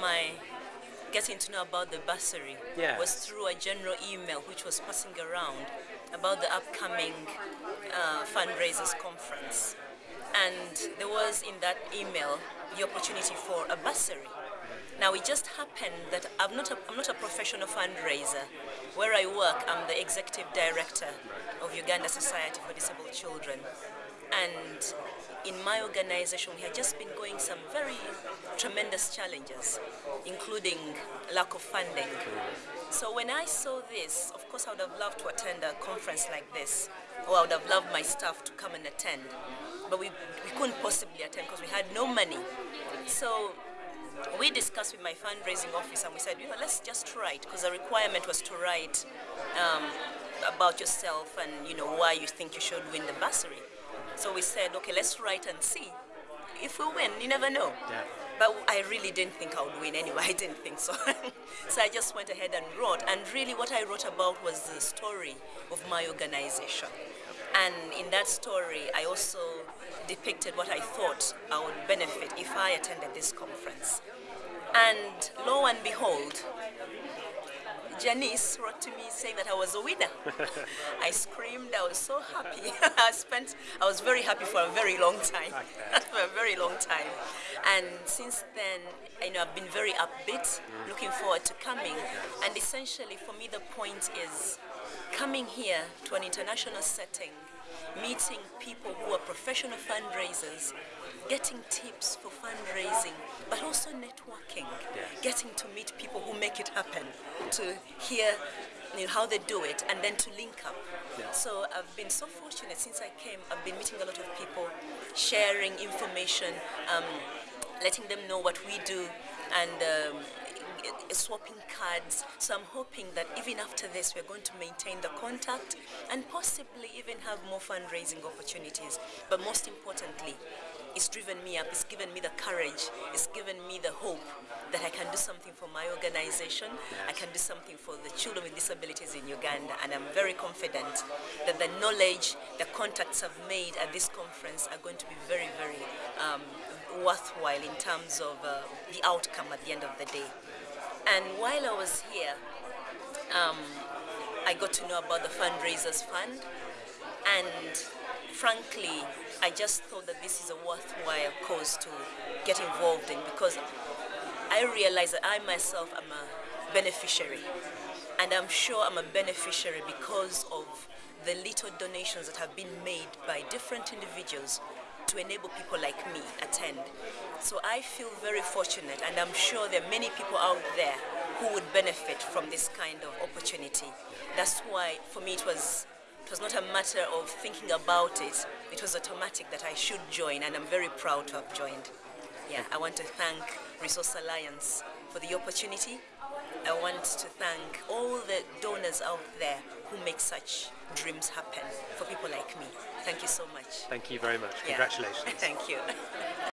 My getting to know about the bursary Yes. was through a general email which was passing around about the upcoming uh, fundraisers conference. And there was in that email the opportunity for a bursary. Now it just happened that I'm not a, I'm not a professional fundraiser. Where I work, I'm the executive director of Uganda Society for Disabled Children. And in my organization, we had just been going some very tremendous challenges, including lack of funding. So when I saw this, of course, I would have loved to attend a conference like this, or I would have loved my staff to come and attend. But we, we couldn't possibly attend because we had no money. So we discussed with my fundraising office and we said, you know, let's just write because the requirement was to write um, about yourself and you know why you think you should win the bursary. So we said, okay, let's write and see. If we win, you never know. Yeah. But I really didn't think I would win anyway. I didn't think so. so I just went ahead and wrote. And really, what I wrote about was the story of my organization. And in that story, I also depicted what I thought I would benefit if I attended this conference. And lo and behold, Janice wrote to me saying that I was a winner. I screamed, I was so happy. I spent, I was very happy for a very long time. for a very long time. And since then, you know, I've been very upbeat, mm. looking forward to coming. And essentially, for me, the point is coming here to an international setting, meeting people who are professional fundraisers, getting tips for fundraising, networking, getting to meet people who make it happen, to hear you know, how they do it, and then to link up. So I've been so fortunate since I came. I've been meeting a lot of people, sharing information, um, letting them know what we do, and um, swapping cards. So I'm hoping that even after this, we're going to maintain the contact and possibly even have more fundraising opportunities. But most importantly, it's driven me up, it's given me the courage, it's given me the hope that I can do something for my organization, I can do something for the children with disabilities in Uganda, and I'm very confident that the knowledge, the contacts I've made at this conference are going to be very, very um, worthwhile in terms of uh, the outcome at the end of the day. And while I was here, um, I got to know about the fundraisers fund, and frankly, I just thought that this is a worthwhile cause to get involved in because I realize that I myself am a beneficiary, and I'm sure I'm a beneficiary because of the little donations that have been made by different individuals to enable people like me attend. So I feel very fortunate and I'm sure there are many people out there who would benefit from this kind of opportunity. That's why for me it was it was not a matter of thinking about it, it was automatic that I should join and I'm very proud to have joined. Yeah, I want to thank Resource Alliance for the opportunity. I want to thank all the donors out there who make such dreams happen for people like me. Thank you so much. Thank you very much. Yeah. Congratulations. Thank you.